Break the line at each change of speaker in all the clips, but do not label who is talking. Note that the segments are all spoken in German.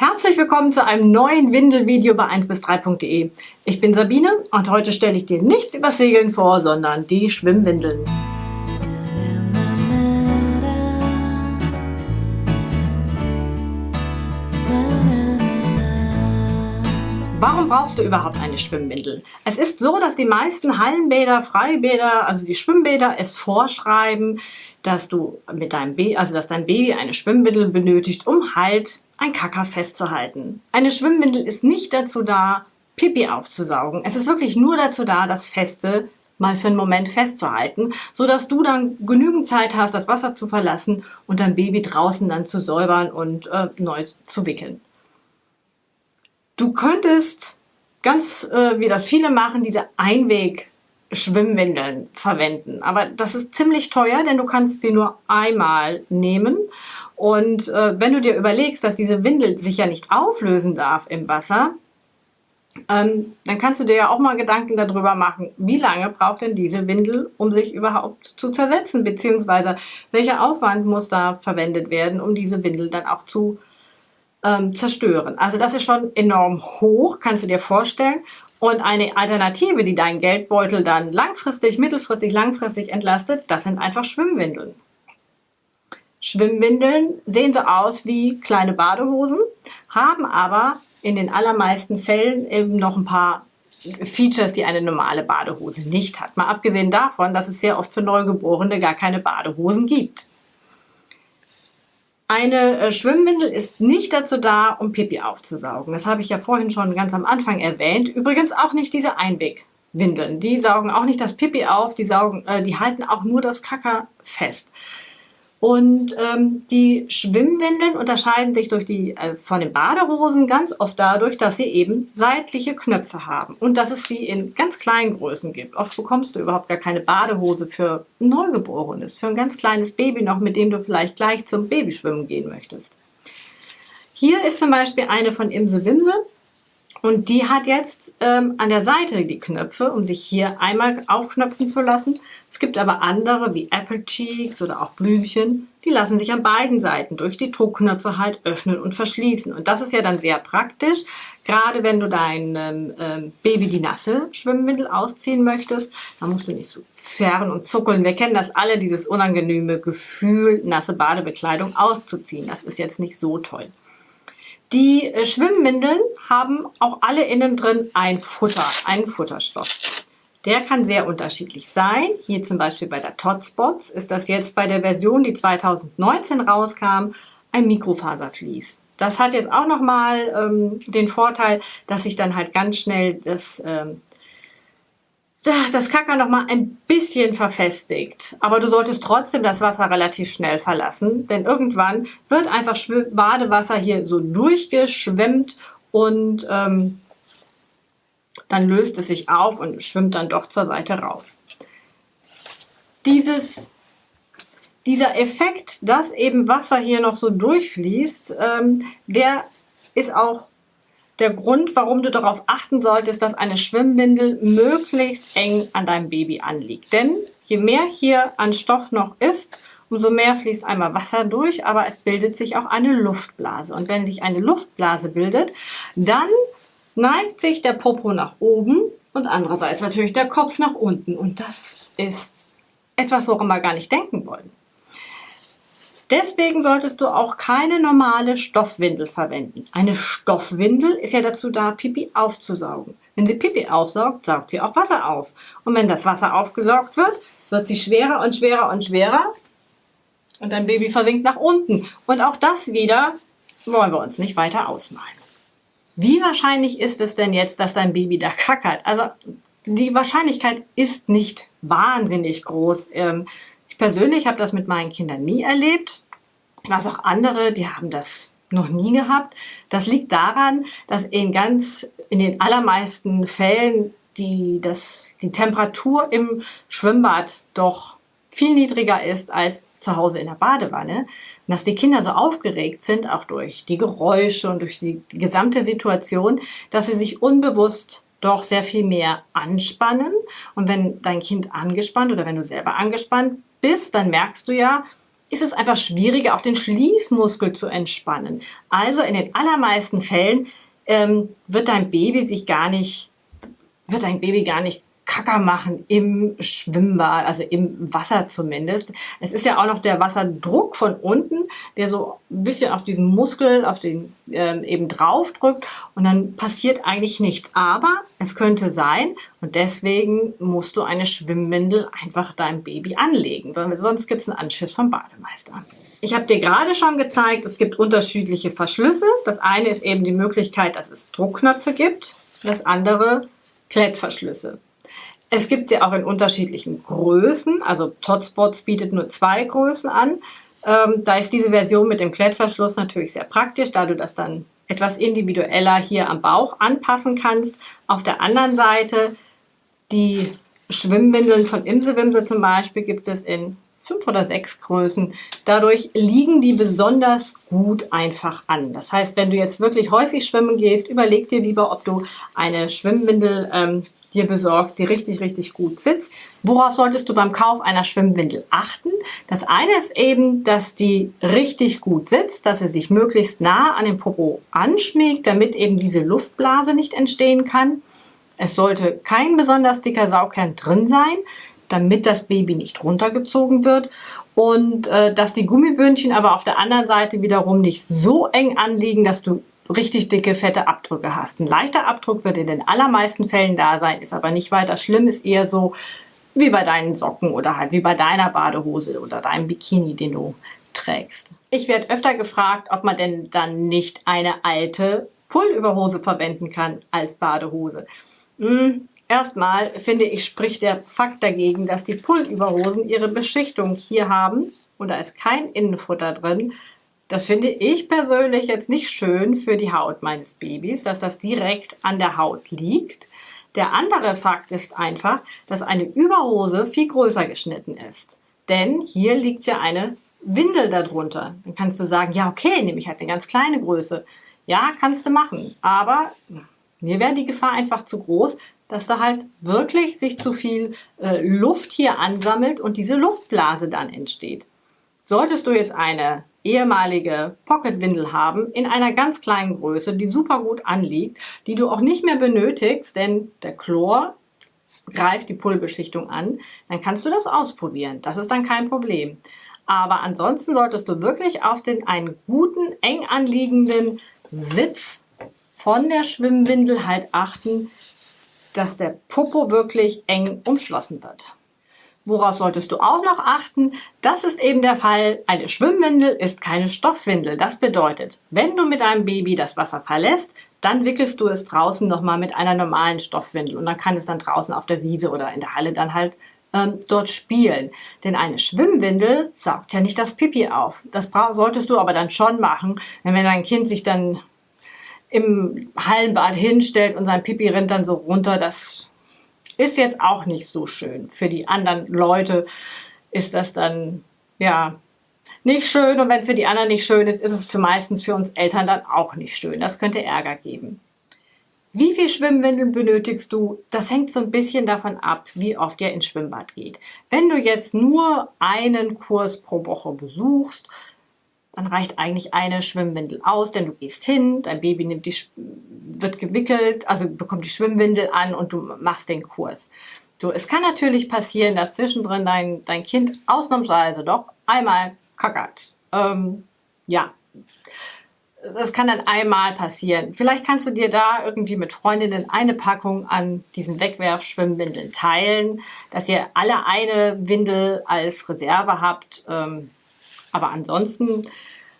Herzlich willkommen zu einem neuen Windelvideo bei 1 bis 3.de. Ich bin Sabine und heute stelle ich dir nichts über Segeln vor, sondern die Schwimmwindeln. Warum brauchst du überhaupt eine Schwimmwindel? Es ist so, dass die meisten Hallenbäder, Freibäder, also die Schwimmbäder es vorschreiben, dass du mit deinem Baby, also dass dein Baby eine Schwimmwindel benötigt, um halt ein Kacker festzuhalten. Eine Schwimmwindel ist nicht dazu da, Pipi aufzusaugen. Es ist wirklich nur dazu da, das Feste mal für einen Moment festzuhalten, so dass du dann genügend Zeit hast, das Wasser zu verlassen und dein Baby draußen dann zu säubern und äh, neu zu wickeln. Du könntest ganz, äh, wie das viele machen, diese Einweg Schwimmwindeln verwenden. Aber das ist ziemlich teuer, denn du kannst sie nur einmal nehmen und äh, wenn du dir überlegst, dass diese Windel sich ja nicht auflösen darf im Wasser, ähm, dann kannst du dir ja auch mal Gedanken darüber machen, wie lange braucht denn diese Windel, um sich überhaupt zu zersetzen, beziehungsweise welcher Aufwand muss da verwendet werden, um diese Windel dann auch zu ähm, zerstören. Also das ist schon enorm hoch, kannst du dir vorstellen. Und eine Alternative, die deinen Geldbeutel dann langfristig, mittelfristig, langfristig entlastet, das sind einfach Schwimmwindeln. Schwimmwindeln sehen so aus wie kleine Badehosen, haben aber in den allermeisten Fällen eben noch ein paar Features, die eine normale Badehose nicht hat. Mal abgesehen davon, dass es sehr oft für Neugeborene gar keine Badehosen gibt. Eine äh, Schwimmwindel ist nicht dazu da, um Pipi aufzusaugen. Das habe ich ja vorhin schon ganz am Anfang erwähnt. Übrigens auch nicht diese Einwegwindeln. Die saugen auch nicht das Pipi auf, die, saugen, äh, die halten auch nur das Kacker fest. Und ähm, die Schwimmwindeln unterscheiden sich durch die, äh, von den Badehosen ganz oft dadurch, dass sie eben seitliche Knöpfe haben und dass es sie in ganz kleinen Größen gibt. Oft bekommst du überhaupt gar keine Badehose für Neugeborenes, für ein ganz kleines Baby noch, mit dem du vielleicht gleich zum Babyschwimmen gehen möchtest. Hier ist zum Beispiel eine von Imse Wimse. Und die hat jetzt ähm, an der Seite die Knöpfe, um sich hier einmal aufknöpfen zu lassen. Es gibt aber andere wie Apple Cheeks oder auch Blümchen, die lassen sich an beiden Seiten durch die Druckknöpfe halt öffnen und verschließen. Und das ist ja dann sehr praktisch, gerade wenn du deinem ähm, Baby die nasse Schwimmwindel ausziehen möchtest. Da musst du nicht so zerren und zuckeln. Wir kennen das alle, dieses unangenehme Gefühl, nasse Badebekleidung auszuziehen. Das ist jetzt nicht so toll. Die äh, Schwimmwindeln haben auch alle innen drin ein Futter, einen Futterstoff. Der kann sehr unterschiedlich sein. Hier zum Beispiel bei der Totspots ist das jetzt bei der Version, die 2019 rauskam, ein Mikrofaservlies. Das hat jetzt auch nochmal ähm, den Vorteil, dass sich dann halt ganz schnell das ähm, das Kacker noch mal ein bisschen verfestigt. Aber du solltest trotzdem das Wasser relativ schnell verlassen, denn irgendwann wird einfach Badewasser hier so durchgeschwemmt und ähm, dann löst es sich auf und schwimmt dann doch zur Seite raus. Dieses, dieser Effekt, dass eben Wasser hier noch so durchfließt, ähm, der ist auch der Grund, warum du darauf achten solltest, dass eine Schwimmwindel möglichst eng an deinem Baby anliegt. Denn je mehr hier an Stoff noch ist, umso mehr fließt einmal Wasser durch, aber es bildet sich auch eine Luftblase. Und wenn sich eine Luftblase bildet, dann neigt sich der Popo nach oben und andererseits natürlich der Kopf nach unten. Und das ist etwas, woran wir gar nicht denken wollen. Deswegen solltest du auch keine normale Stoffwindel verwenden. Eine Stoffwindel ist ja dazu da, Pipi aufzusaugen. Wenn sie Pipi aufsaugt, saugt sie auch Wasser auf. Und wenn das Wasser aufgesaugt wird, wird sie schwerer und schwerer und schwerer und dein Baby versinkt nach unten. Und auch das wieder wollen wir uns nicht weiter ausmalen. Wie wahrscheinlich ist es denn jetzt, dass dein Baby da kackert? Also die Wahrscheinlichkeit ist nicht wahnsinnig groß. Ähm, persönlich habe das mit meinen Kindern nie erlebt. Weiß auch andere, die haben das noch nie gehabt. Das liegt daran, dass in ganz, in den allermeisten Fällen die, das, die Temperatur im Schwimmbad doch viel niedriger ist als zu Hause in der Badewanne. Und dass die Kinder so aufgeregt sind, auch durch die Geräusche und durch die gesamte Situation, dass sie sich unbewusst doch sehr viel mehr anspannen. Und wenn dein Kind angespannt oder wenn du selber angespannt bist, dann merkst du ja, ist es einfach schwieriger, auch den Schließmuskel zu entspannen. Also in den allermeisten Fällen ähm, wird dein Baby sich gar nicht, wird dein Baby gar nicht Kacker machen im Schwimmbad, also im Wasser zumindest. Es ist ja auch noch der Wasserdruck von unten, der so ein bisschen auf diesen Muskel, auf den ähm, eben drauf drückt und dann passiert eigentlich nichts. Aber es könnte sein und deswegen musst du eine Schwimmwindel einfach deinem Baby anlegen, sonst gibt es einen Anschiss vom Bademeister. Ich habe dir gerade schon gezeigt, es gibt unterschiedliche Verschlüsse. Das eine ist eben die Möglichkeit, dass es Druckknöpfe gibt. Das andere Klettverschlüsse. Es gibt sie auch in unterschiedlichen Größen. Also Totspots bietet nur zwei Größen an. Ähm, da ist diese Version mit dem Klettverschluss natürlich sehr praktisch, da du das dann etwas individueller hier am Bauch anpassen kannst. Auf der anderen Seite die Schwimmwindeln von Imsewimse zum Beispiel gibt es in fünf oder sechs Größen. Dadurch liegen die besonders gut einfach an. Das heißt, wenn du jetzt wirklich häufig schwimmen gehst, überleg dir lieber, ob du eine Schwimmwindel ähm, dir besorgst, die richtig, richtig gut sitzt. Worauf solltest du beim Kauf einer Schwimmwindel achten? Das eine ist eben, dass die richtig gut sitzt, dass sie sich möglichst nah an den Popo anschmiegt, damit eben diese Luftblase nicht entstehen kann. Es sollte kein besonders dicker Saugkern drin sein, damit das Baby nicht runtergezogen wird und äh, dass die Gummibündchen aber auf der anderen Seite wiederum nicht so eng anliegen, dass du richtig dicke, fette Abdrücke hast. Ein leichter Abdruck wird in den allermeisten Fällen da sein, ist aber nicht weiter schlimm, ist eher so wie bei deinen Socken oder halt wie bei deiner Badehose oder deinem Bikini, den du trägst. Ich werde öfter gefragt, ob man denn dann nicht eine alte Pullüberhose verwenden kann als Badehose. Hm, erstmal finde ich, spricht der Fakt dagegen, dass die Pullüberhosen ihre Beschichtung hier haben und da ist kein Innenfutter drin, das finde ich persönlich jetzt nicht schön für die Haut meines Babys, dass das direkt an der Haut liegt. Der andere Fakt ist einfach, dass eine Überhose viel größer geschnitten ist. Denn hier liegt ja eine Windel darunter. Dann kannst du sagen, ja okay, nehme ich halt eine ganz kleine Größe. Ja, kannst du machen. Aber mir wäre die Gefahr einfach zu groß, dass da halt wirklich sich zu viel äh, Luft hier ansammelt und diese Luftblase dann entsteht. Solltest du jetzt eine ehemalige Pocketwindel haben in einer ganz kleinen Größe, die super gut anliegt, die du auch nicht mehr benötigst, denn der Chlor greift die Pullbeschichtung an, dann kannst du das ausprobieren. Das ist dann kein Problem. Aber ansonsten solltest du wirklich auf den einen guten, eng anliegenden Sitz von der Schwimmwindel halt achten, dass der Popo wirklich eng umschlossen wird. Woraus solltest du auch noch achten? Das ist eben der Fall, eine Schwimmwindel ist keine Stoffwindel. Das bedeutet, wenn du mit deinem Baby das Wasser verlässt, dann wickelst du es draußen nochmal mit einer normalen Stoffwindel und dann kann es dann draußen auf der Wiese oder in der Halle dann halt ähm, dort spielen. Denn eine Schwimmwindel saugt ja nicht das Pipi auf. Das solltest du aber dann schon machen, wenn dein Kind sich dann im Hallenbad hinstellt und sein Pipi rennt dann so runter, das ist jetzt auch nicht so schön. Für die anderen Leute ist das dann, ja, nicht schön. Und wenn es für die anderen nicht schön ist, ist es für meistens für uns Eltern dann auch nicht schön. Das könnte Ärger geben. Wie viel Schwimmwindeln benötigst du? Das hängt so ein bisschen davon ab, wie oft ihr ins Schwimmbad geht. Wenn du jetzt nur einen Kurs pro Woche besuchst, dann reicht eigentlich eine Schwimmwindel aus, denn du gehst hin, dein Baby nimmt die, wird gewickelt, also bekommt die Schwimmwindel an und du machst den Kurs. So, es kann natürlich passieren, dass zwischendrin dein, dein Kind ausnahmsweise doch einmal kackert. Ähm, ja, das kann dann einmal passieren. Vielleicht kannst du dir da irgendwie mit Freundinnen eine Packung an diesen Wegwerfschwimmwindeln teilen, dass ihr alle eine Windel als Reserve habt. Ähm, aber ansonsten,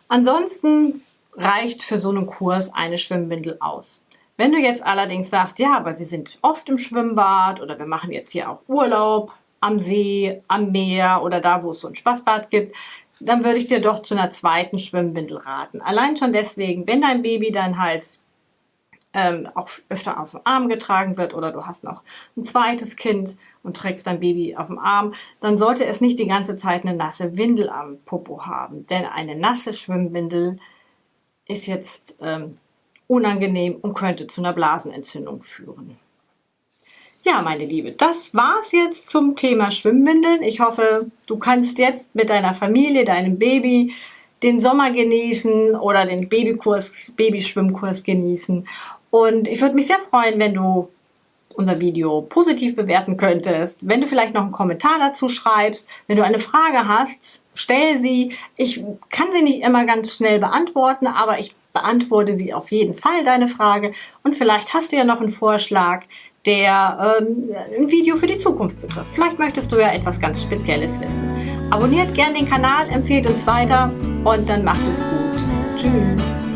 ansonsten reicht für so einen Kurs eine Schwimmwindel aus. Wenn du jetzt allerdings sagst, ja, aber wir sind oft im Schwimmbad oder wir machen jetzt hier auch Urlaub am See, am Meer oder da, wo es so ein Spaßbad gibt, dann würde ich dir doch zu einer zweiten Schwimmwindel raten. Allein schon deswegen, wenn dein Baby dann halt ähm, auch öfter auf dem Arm getragen wird oder du hast noch ein zweites Kind und trägst dein Baby auf dem Arm, dann sollte es nicht die ganze Zeit eine nasse Windel am Popo haben. Denn eine nasse Schwimmwindel ist jetzt ähm, unangenehm und könnte zu einer Blasenentzündung führen. Ja, meine Liebe, das war's jetzt zum Thema Schwimmwindeln. Ich hoffe, du kannst jetzt mit deiner Familie, deinem Baby den Sommer genießen oder den Babykurs, Babyschwimmkurs genießen. Und ich würde mich sehr freuen, wenn du unser Video positiv bewerten könntest, wenn du vielleicht noch einen Kommentar dazu schreibst, wenn du eine Frage hast, stell sie. Ich kann sie nicht immer ganz schnell beantworten, aber ich beantworte sie auf jeden Fall, deine Frage. Und vielleicht hast du ja noch einen Vorschlag, der ähm, ein Video für die Zukunft betrifft. Vielleicht möchtest du ja etwas ganz Spezielles wissen. Abonniert gern den Kanal, empfehlt uns weiter und dann macht es gut. Tschüss.